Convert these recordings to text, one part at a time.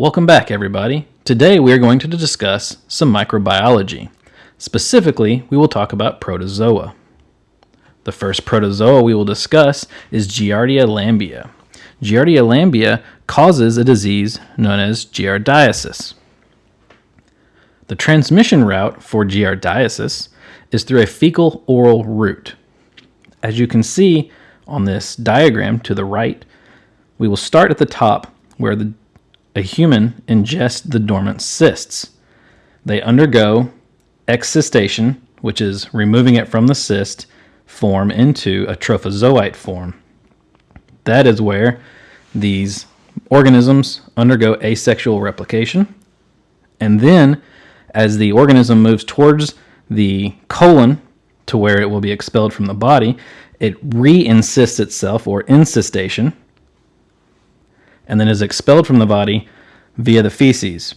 Welcome back, everybody. Today we are going to discuss some microbiology. Specifically, we will talk about protozoa. The first protozoa we will discuss is Giardia lamblia. Giardia lamblia causes a disease known as giardiasis. The transmission route for giardiasis is through a fecal oral route. As you can see on this diagram to the right, we will start at the top where the a human ingests the dormant cysts. They undergo excistation, which is removing it from the cyst form into a trophozoite form. That is where these organisms undergo asexual replication. And then, as the organism moves towards the colon to where it will be expelled from the body, it re encysts itself or encystation and then is expelled from the body via the feces.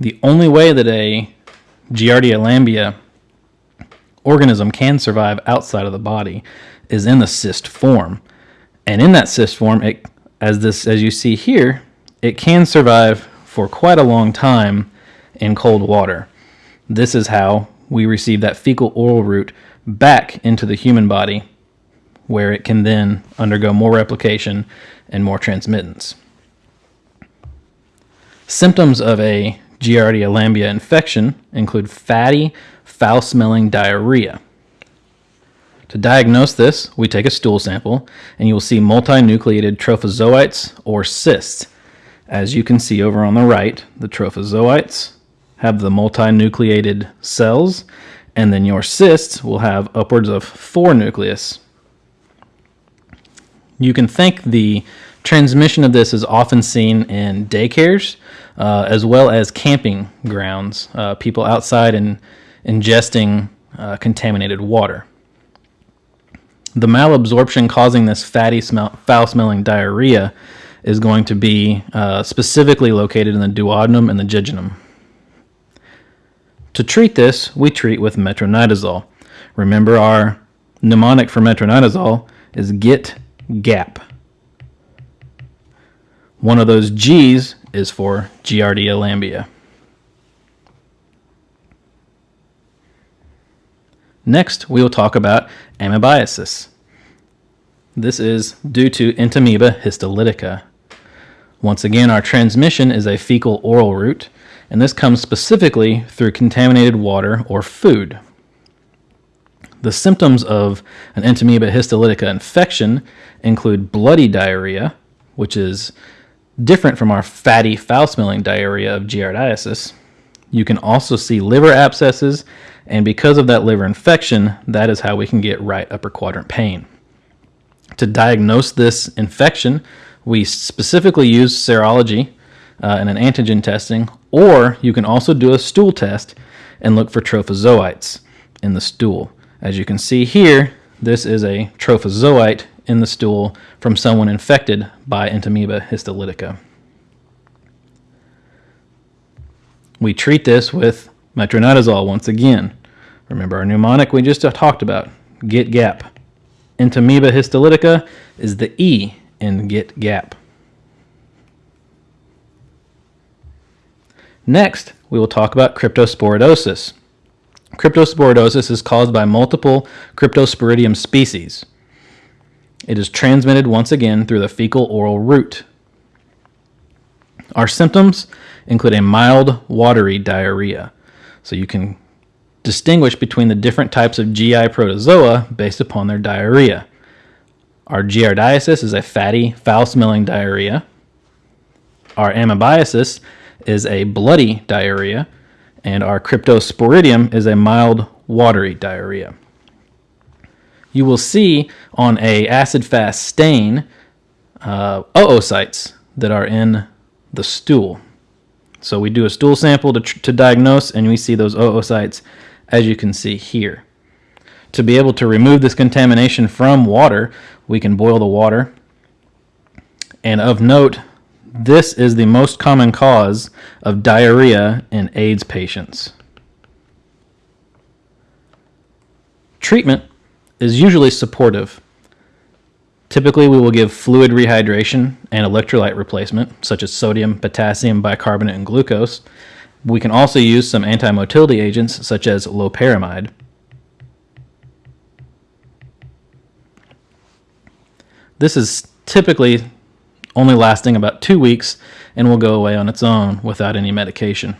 The only way that a Giardia lamblia organism can survive outside of the body is in the cyst form. And in that cyst form, it, as this as you see here, it can survive for quite a long time in cold water. This is how we receive that fecal oral route back into the human body where it can then undergo more replication and more transmittance. Symptoms of a Giardia lamblia infection include fatty, foul smelling diarrhea. To diagnose this, we take a stool sample and you will see multinucleated trophozoites or cysts. As you can see over on the right, the trophozoites have the multinucleated cells, and then your cysts will have upwards of four nucleus. You can think the transmission of this is often seen in daycares uh, as well as camping grounds, uh, people outside and ingesting uh, contaminated water. The malabsorption causing this fatty, smell, foul smelling diarrhea is going to be uh, specifically located in the duodenum and the jejunum. To treat this, we treat with metronidazole. Remember, our mnemonic for metronidazole is get gap. One of those G's is for Giardia lamblia. Next, we will talk about amoebiasis. This is due to Entamoeba histolytica. Once again, our transmission is a fecal oral route, and this comes specifically through contaminated water or food. The symptoms of an Entamoeba histolytica infection include bloody diarrhea, which is different from our fatty, foul-smelling diarrhea of giardiasis. You can also see liver abscesses, and because of that liver infection, that is how we can get right upper quadrant pain. To diagnose this infection, we specifically use serology uh, and an antigen testing, or you can also do a stool test and look for trophozoites in the stool. As you can see here, this is a trophozoite in the stool from someone infected by Entamoeba histolytica. We treat this with metronidazole once again. Remember our mnemonic we just talked about, get gap. Entamoeba histolytica is the E in get gap. Next, we will talk about cryptosporidosis. Cryptosporidosis is caused by multiple Cryptosporidium species. It is transmitted once again through the fecal oral route. Our symptoms include a mild watery diarrhea. So you can distinguish between the different types of GI protozoa based upon their diarrhea. Our giardiasis is a fatty, foul-smelling diarrhea. Our amoebiasis is a bloody diarrhea, and our cryptosporidium is a mild, watery diarrhea you will see on a acid-fast stain uh, oocytes that are in the stool. So we do a stool sample to, to diagnose, and we see those oocytes, as you can see here. To be able to remove this contamination from water, we can boil the water. And of note, this is the most common cause of diarrhea in AIDS patients. Treatment is usually supportive. Typically, we will give fluid rehydration and electrolyte replacement, such as sodium, potassium, bicarbonate, and glucose. We can also use some antimotility agents, such as loperamide. This is typically only lasting about two weeks and will go away on its own without any medication.